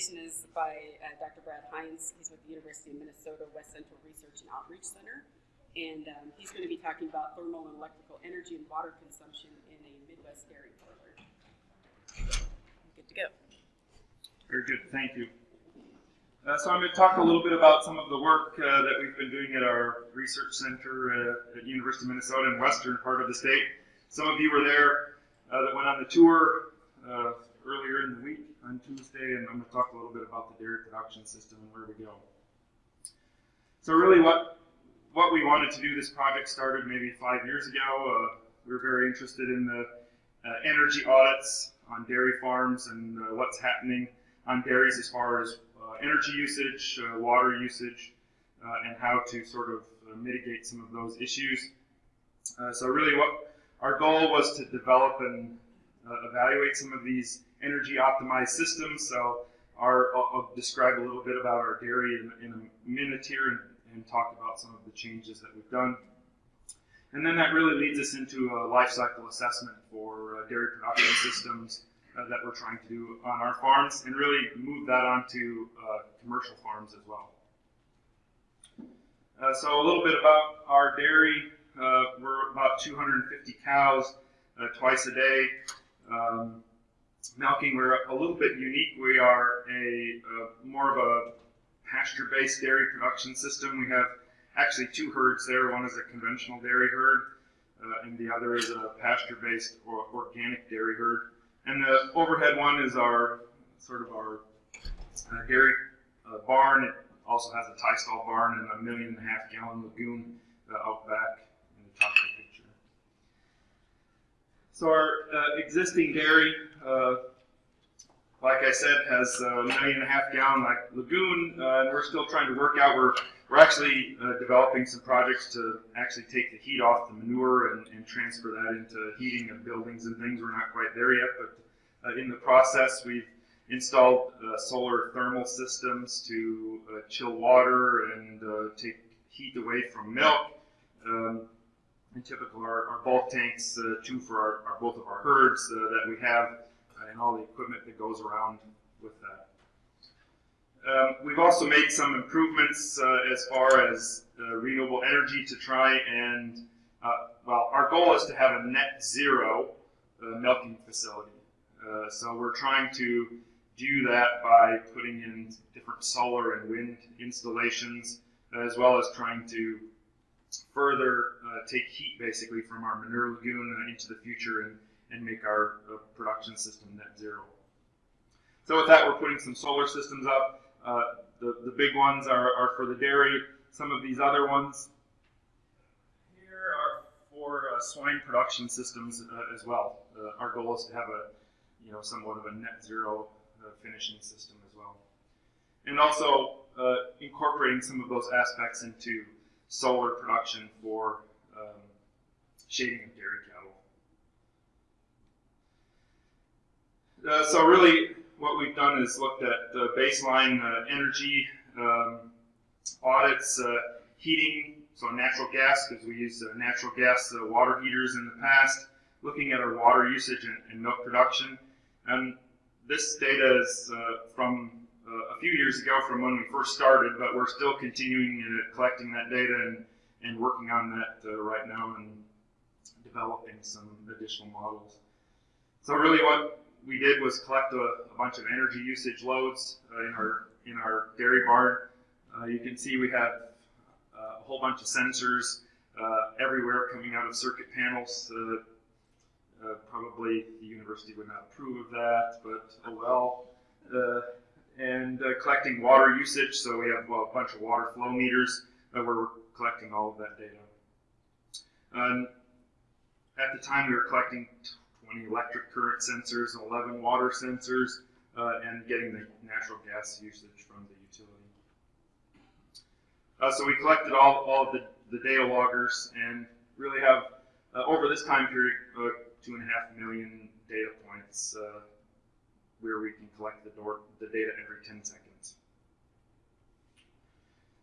presentation is by uh, Dr. Brad Heins. He's with the University of Minnesota West Central Research and Outreach Center. And um, he's going to be talking about thermal and electrical energy and water consumption in a Midwest dairy parlor. Good to go. Very good, thank you. Uh, so I'm going to talk a little bit about some of the work uh, that we've been doing at our research center uh, at University of Minnesota in western part of the state. Some of you were there uh, that went on the tour uh, earlier in the week on Tuesday, and I'm going to talk a little bit about the dairy production system and where we go. So really what, what we wanted to do, this project started maybe five years ago. Uh, we were very interested in the energy audits on dairy farms and what's happening on dairies as far as uh, energy usage, uh, water usage, uh, and how to sort of mitigate some of those issues. so really what our goal was to develop and evaluate some of these energy optimized systems. So our, I'll, I'll, describe a little bit about our dairy in, in a minute here and, and, talk about some of the changes that we've done. And then that really leads us into a life cycle assessment for uh, dairy production systems uh, that we're trying to do on our farms and really move that onto uh, commercial farms as well. Uh, so a little bit about our dairy. Uh, we're about 250 cows uh, twice a day. Um, we're a little bit unique. We are a more of a pasture-based dairy production system. We have actually two herds there. One is a conventional dairy herd, uh, and the other is a pasture-based or organic dairy herd. And the overhead one is our sort of our uh, dairy uh, barn. It also has a tie stall barn and a million and a half gallon lagoon uh, out back in the top of the picture. So our uh, existing dairy, uh, like I said, has a million and a half gallon like lagoon, uh, and we're still trying to work out. We're we're actually developing some projects to actually take the heat off the manure and, and transfer that into heating of buildings and things. We're not quite there yet, but uh, in the process, we've installed uh, solar thermal systems to uh, chill water and take heat away from milk. Um, and typical our, our bulk tanks, uh, two for our, our, both of our herds uh, that we have, uh, and all the equipment that goes around with that. Um, we've also made some improvements as far as renewable energy to try and, well, our goal is to have a net zero milking facility. Uh, so we're trying to do that by putting in different solar and wind installations, as well as trying to further uh, take heat basically from our manure lagoon uh, into the future and, and make our uh, production system net zero. So with that, we're putting some solar systems up. Uh, the, the big ones are, are for the dairy. Some of these other ones here are for swine production systems as well. our goal is to have a you know, somewhat of a net zero uh, finishing system as well. And also uh, incorporating some of those aspects into solar production for um, shading of dairy cattle. Uh, so really what we've done is looked at the baseline uh, energy um, audits, uh, heating, so natural gas, because we use uh, natural gas water heaters in the past, looking at our water usage and, and milk production, and this data is uh, from uh, a few years ago from when we first started, but we're still continuing uh, collecting that data and, and working on that uh, right now and developing some additional models. So really what we did was collect a, a bunch of energy usage loads uh, in our in our dairy barn. Uh, you can see we have a whole bunch of sensors everywhere coming out of circuit panels uh, probably the university would not approve of that, but oh well. Uh, uh, collecting water usage, so we have well, a bunch of water flow meters where we're collecting all of that data. Um, at the time, we were collecting 20 electric current sensors, 11 water sensors, uh, and getting the natural gas usage from the utility. Uh, so we collected all, all of the, the data loggers and really have, uh, over this time period, two and a half million data points uh, where we can collect the, door, the data every 10 seconds.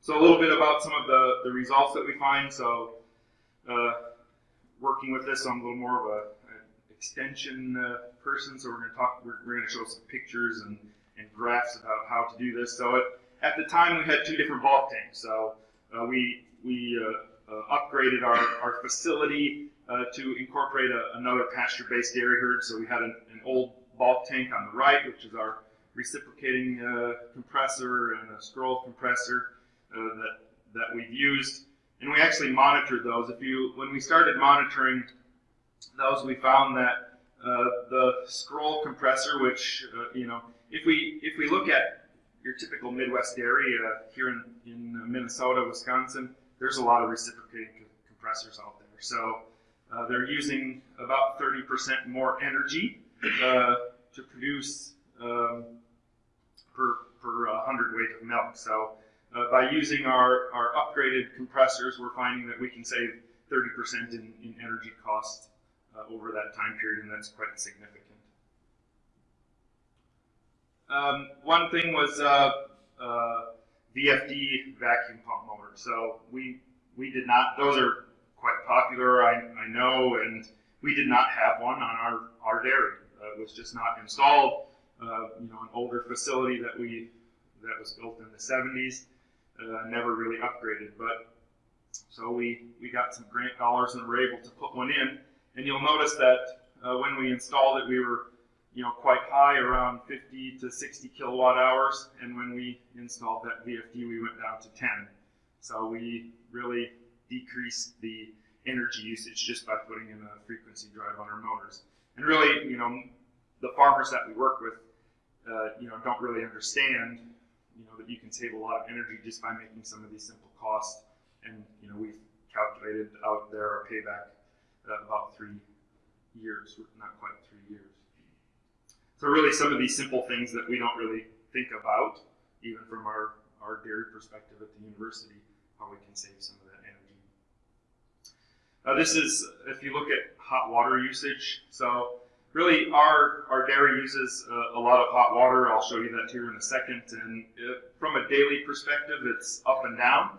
So a little bit about some of the, the results that we find. So uh, working with this, I'm a little more of a, an extension uh, person. So we're going to talk. We're, we're going to show some pictures and and graphs about how to do this. So it, at the time, we had two different bulk tanks. So uh, we we uh, uh, upgraded our, our facility uh, to incorporate a, another pasture-based dairy herd. So we had an, an old bulk tank on the right, which is our reciprocating compressor and a scroll compressor uh, that that we've used, and we actually monitored those. If you when we started monitoring those, we found that uh, the scroll compressor, which uh, you know, if we if we look at your typical Midwest uh, here in, in Minnesota, Wisconsin, there's a lot of reciprocating co- compressors out there. So uh, they're using about 30% more energy uh, to produce um, per, per uh, hundredweight of milk. So uh, by using our, our upgraded compressors, we're finding that we can save 30% in, in energy cost uh, over that time period, and that's quite significant. Um, one thing was uh, uh, VFD vacuum pump motor. So we we did not; those are quite popular, I, I know, and we did not have one on our our dairy. Uh, it was just not installed. Uh, you know, an older facility that we that was built in the 70s, uh, never really upgraded. But so we we got some grant dollars and were able to put one in. And you'll notice that uh, when we installed it, we were you know quite high, around 50 to 60 kilowatt hours. And when we installed that VFD, we went down to 10. So we really decreased the energy usage just by putting in a frequency drive on our motors. And really, you know, the farmers that we work with, uh, you know, don't really understand, you know, that you can save a lot of energy just by making some of these simple costs. And you know, we've calculated out there our payback uh, about three years, not quite three years. So really, some of these simple things that we don't really think about, even from our our dairy perspective at the university, how we can save some of that energy. Uh, this is if you look at hot water usage. So really our, our dairy uses a, a, lot of hot water. I'll show you that here in a second. And it, from a daily perspective, it's up and down.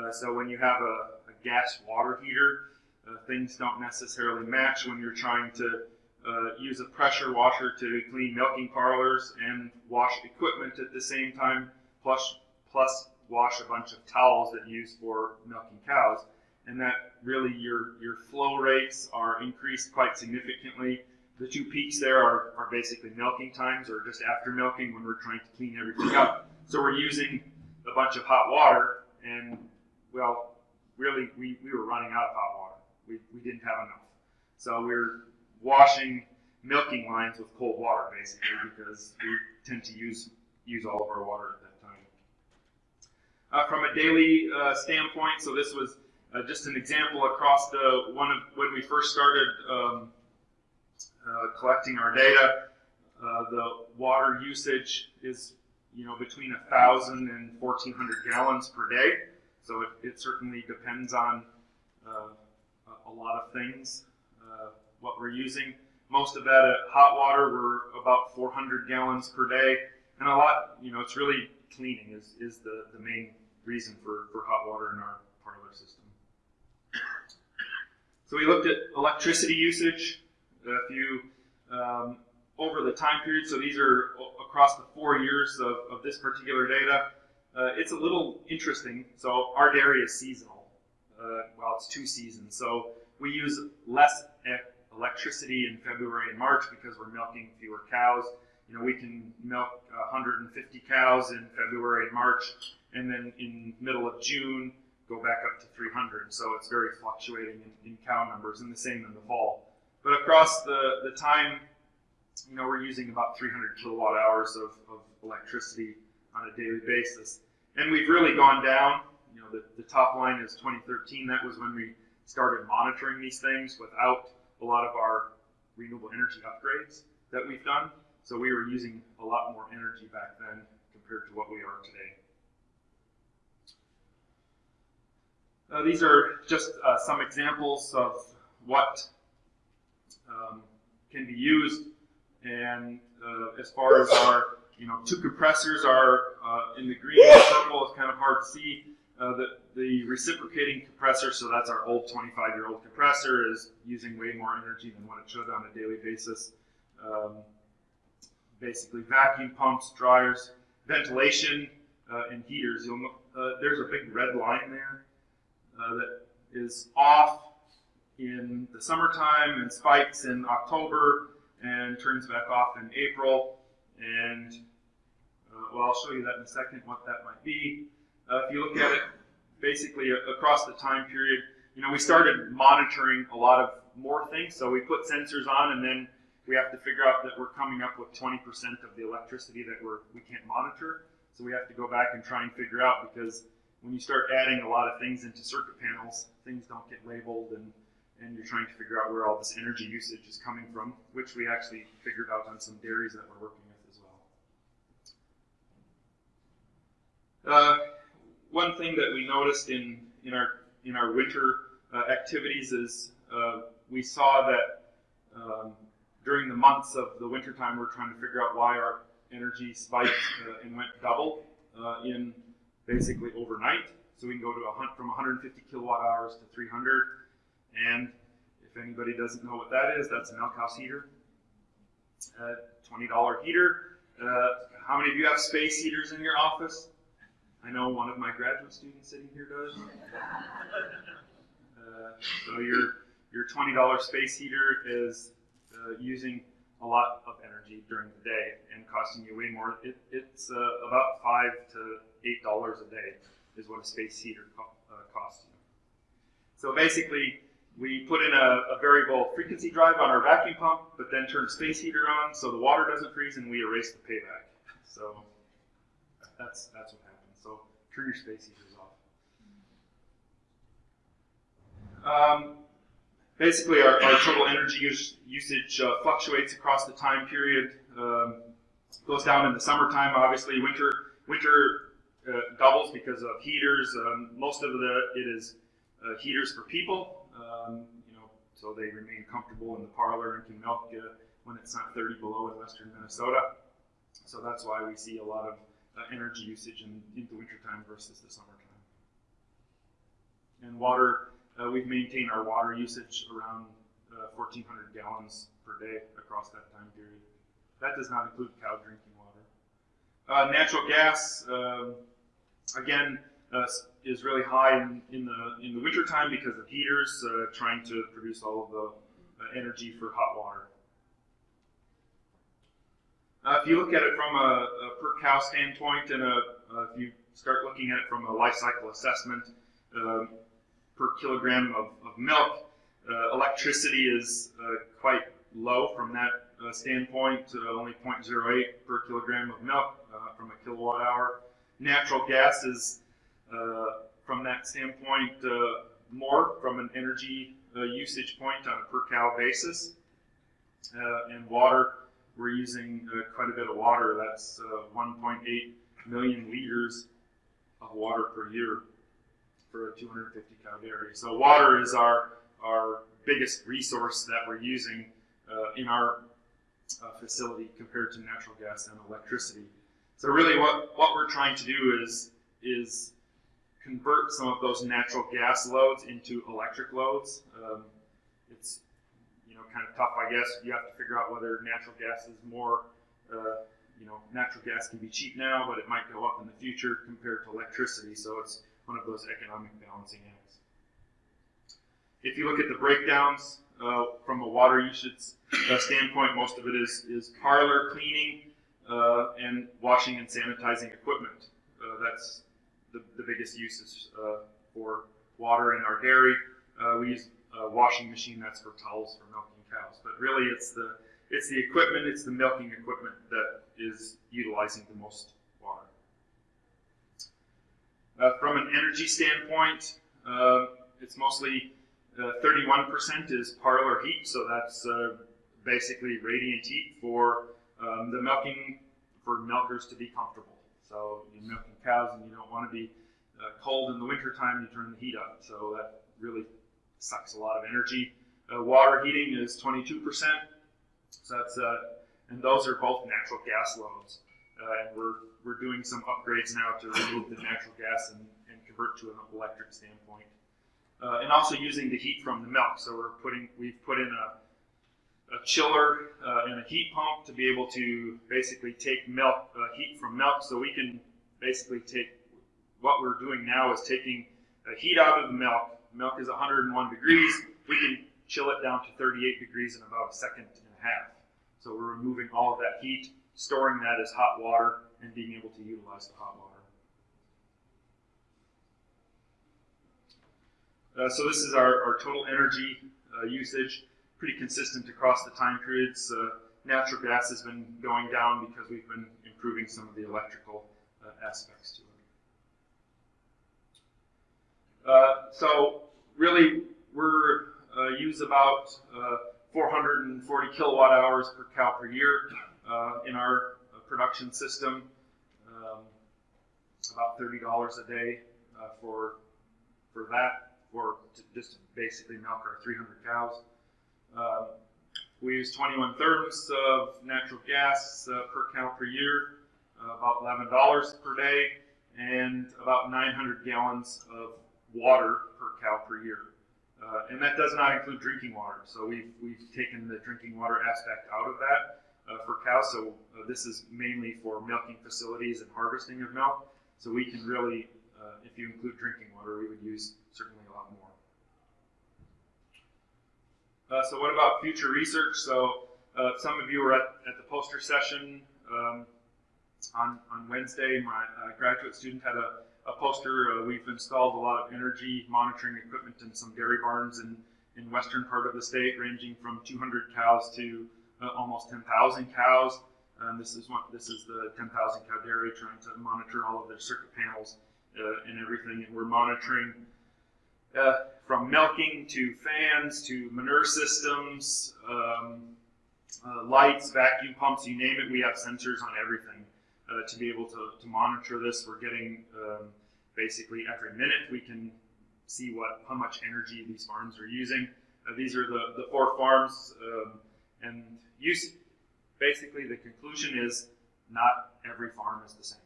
Uh, so when you have a, a gas water heater, uh, things don't necessarily match when you're trying to uh, use a pressure washer to clean milking parlors and wash equipment at the same time, plus, plus wash a bunch of towels that you use for milking cows. And that really your, your flow rates are increased quite significantly the two peaks there are, are basically milking times or just after milking when we're trying to clean everything up. So we're using a bunch of hot water and, well, really, we, we were running out of hot water. We, we didn't have enough. So we we're washing milking lines with cold water basically because we tend to use, use all of our water at that time. Uh, from a daily uh, standpoint, so this was uh, just an example across the one of when we first started um, collecting our data. Uh, the water usage is, you know, between 1,000 and 1,400 gallons per day. So it, it certainly depends on uh, a lot of things, uh, what we're using. Most of that at hot water, we're about 400 gallons per day. And a lot, you know, it's really cleaning is, is the, the main reason for, for hot water in our parlor system. So we looked at electricity usage. If you, um, over the time period, so these are across the four years of, of this particular data, uh, it's a little interesting. So our dairy is seasonal. Uh, well, it's two seasons. So we use less electricity in February and March because we're milking fewer cows. You know, we can milk 150 cows in February and March, and then in middle of June go back up to 300. So it's very fluctuating in, in cow numbers, and the same in the fall. But across the, the time, you know, we're using about 300 kilowatt hours of, of electricity on a daily basis. And we've really gone down. You know, the, the top line is 2013. That was when we started monitoring these things without a lot of our renewable energy upgrades that we've done. So we were using a lot more energy back then compared to what we are today. Uh, these are just uh, some examples of what um, can be used. And uh, as far as our, you know, two compressors are uh, in the green and purple. It's kind of hard to see. Uh, the, the reciprocating compressor, so that's our old 25-year-old compressor, is using way more energy than what it should on a daily basis. Um, basically vacuum pumps, dryers, ventilation, uh, and heaters. Uh, there's a big red line there uh, that is off in the summertime and spikes in October and turns back off in April. And uh, well, I'll show you that in a second what that might be. Uh, if you look at it basically across the time period, you know, we started monitoring a lot of more things. So we put sensors on, and then we have to figure out that we're coming up with 20% of the electricity that we're we can't monitor. So we have to go back and try and figure out because when you start adding a lot of things into circuit panels, things don't get labeled, and and you're trying to figure out where all this energy usage is coming from, which we actually figured out on some dairies that we're working with as well. Uh, one thing that we noticed in, in our in our winter uh, activities is uh, we saw that um, during the months of the wintertime, we're trying to figure out why our energy spiked uh, and went double uh, in basically overnight. So we can go to a hunt from 150 kilowatt hours to 300. And if anybody doesn't know what that is, that's a milk house heater, uh, $20 heater. Uh, how many of you have space heaters in your office? I know one of my graduate students sitting here does. Uh, so your your twenty dollar space heater is uh, using a lot of energy during the day and costing you way more. It, it's uh, about five to eight dollars a day is what a space heater co- costs you. So basically, we put in a, a variable frequency drive on our vacuum pump, but then turn space heater on so the water doesn't freeze, and we erase the payback. So that's that's what happens. So turn your space heaters off. Um, basically, our, our total energy use, usage uh, fluctuates across the time period. Um, goes down in the summertime, obviously. Winter winter uh, doubles because of heaters. Um, most of the it is uh, heaters for people. Um, you know, so they remain comfortable in the parlor and can milk uh, when it's not 30 below in western Minnesota. So that's why we see a lot of uh, energy usage in, in the wintertime versus the summertime. And water, uh, we've maintained our water usage around uh, 1,400 gallons per day across that time period. That does not include cow drinking water. Uh, natural gas, um, again, uh, is really high in, in the in the wintertime because of heaters uh, trying to produce all of the uh, energy for hot water. Uh, if you look at it from a, a per cow standpoint, and a, uh, if you start looking at it from a life cycle assessment, um, per kilogram of, of milk, electricity is quite low from that uh, standpoint, uh, only 0.08 per kilogram of milk uh, from a kilowatt hour. Natural gas is, from that standpoint, uh, more from an energy uh, usage point on a per cow basis. Uh, and water, we're using uh, quite a bit of water. That's uh, 1.8 million liters of water per year for a 250 cow dairy. So water is our our biggest resource that we're using uh, in our uh, facility compared to natural gas and electricity. So really, what what we're trying to do is is convert some of those natural gas loads into electric loads. Um, it's you know kind of tough, I guess. You have to figure out whether natural gas is more uh, you know, natural gas can be cheap now, but it might go up in the future compared to electricity. So it's one of those economic balancing acts. If you look at the breakdowns uh, from a water usage uh, standpoint, most of it is, is parlor cleaning uh, and washing and sanitizing equipment. Uh, that's the, the biggest uses uh, for water in our dairy. Uh, we use a washing machine that's for towels for milking cows, but really it's the it's the equipment, it's the milking equipment that is utilizing the most water. Uh, from an energy standpoint, uh, it's mostly uh, 31% is parlor heat, so that's uh, basically radiant heat for um, the milking, for milkers to be comfortable. So you're milking cows and you don't want to be uh, cold in the wintertime, you turn the heat up. So that really sucks a lot of energy. Uh, water heating is 22%. So that's uh, and those are both natural gas loads, uh, and we're we're doing some upgrades now to remove the natural gas and, and convert to an electric standpoint, uh, and also using the heat from the milk. So we're putting we've put in a a chiller uh, and a heat pump to be able to basically take milk uh, heat from milk. So we can basically take what we're doing now is taking uh, heat out of the milk. Milk is 101 degrees. We can chill it down to 38 degrees in about a second and a half. So we're removing all of that heat, storing that as hot water, and being able to utilize the hot water. Uh, so this is our, our total energy uh, usage, pretty consistent across the time periods. Uh, natural gas has been going down because we've been improving some of the electrical uh, aspects to it. Uh, so really, we're uh, use about 440 kilowatt hours per cow per year in our production system. Um, about thirty dollars a day for for that or just basically milk our 300 cows. Um, we use 21 therms of natural gas uh, per cow per year, uh, about $11 per day, and about 900 gallons of water per cow per year. Uh, and that does not include drinking water. So we've, we've taken the drinking water aspect out of that uh, for cows. So uh, this is mainly for milking facilities and harvesting of milk. So we can really, uh, if you include drinking water, we would use certainly a lot more. Uh, so what about future research? So uh, some of you were at, at the poster session um, on, on Wednesday. My uh, graduate student had a, a poster. Uh, we've installed a lot of energy monitoring equipment in some dairy barns in, in western part of the state, ranging from 200 cows to uh, almost 10,000 cows. And this is one, this is the 10,000 cow dairy trying to monitor all of their circuit panels uh, and everything. And we're monitoring uh, from milking to fans to manure systems, um, uh, lights, vacuum pumps, you name it. We have sensors on everything uh, to be able to, to monitor this. We're getting um, basically every minute we can see what how much energy these farms are using. Uh, these are the, the four farms, um, and use, basically the conclusion is not every farm is the same.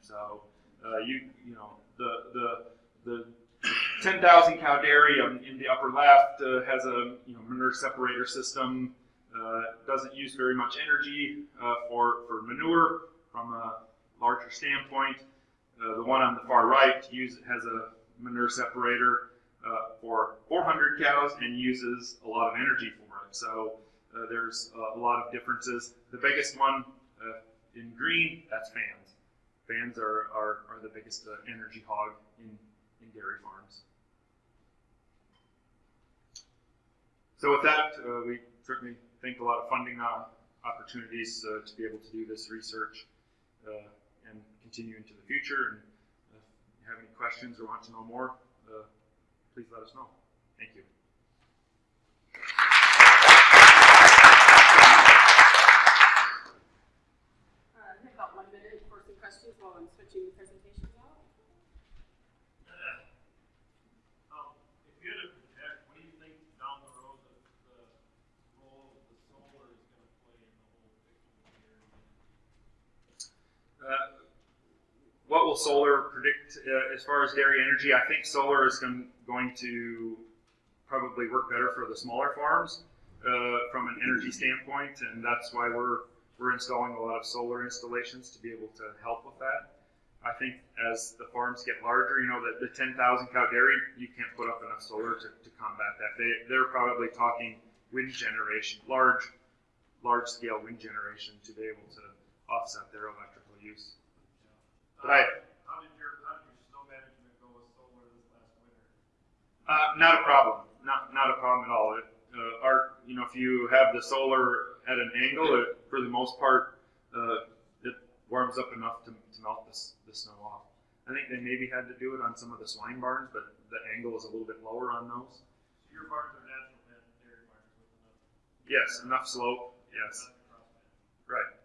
So uh, you you know the the the 10,000 cow dairy um, in the upper left uh, has a you know, manure separator system. Uh, doesn't use very much energy uh, for, for manure from a larger standpoint. Uh, the one on the far right use, has a manure separator uh, for 400 cows and uses a lot of energy for it. So uh, there's a lot of differences. The biggest one in green, that's fans. Fans are, are, are the biggest energy hog in, in dairy farms. So with that, uh, we certainly think a lot of funding uh, opportunities uh, to be able to do this research uh, and continue into the future. And if you have any questions or want to know more, please let us know. Thank you. I have about one minute for some questions while I'm switching the presentations out. Um, if you had to project, what do you think down the road that the role of the solar is gonna play in the whole picture here? Uh, solar predict uh, as far as dairy energy? I think solar is going, going to probably work better for the smaller farms uh, from an energy standpoint, and that's why we're we're installing a lot of solar installations to be able to help with that. I think as the farms get larger, you know, the, the 10,000 cow dairy, you can't put up enough solar to, to combat that. They, they're probably talking wind generation, large, large scale wind generation to be able to offset their electrical use. But I, How did your, how did your snow management go with solar this last winter? Uh, not a problem. Not not a problem at all. It, uh, our, you know, if you have the solar at an angle, it, for the most part, uh, it warms up enough to, to melt this the snow off. I think they maybe had to do it on some of the swine barns, but the angle is a little bit lower on those. So your farms are natural dairy farms with enough. Yes, enough slope. Yes, right.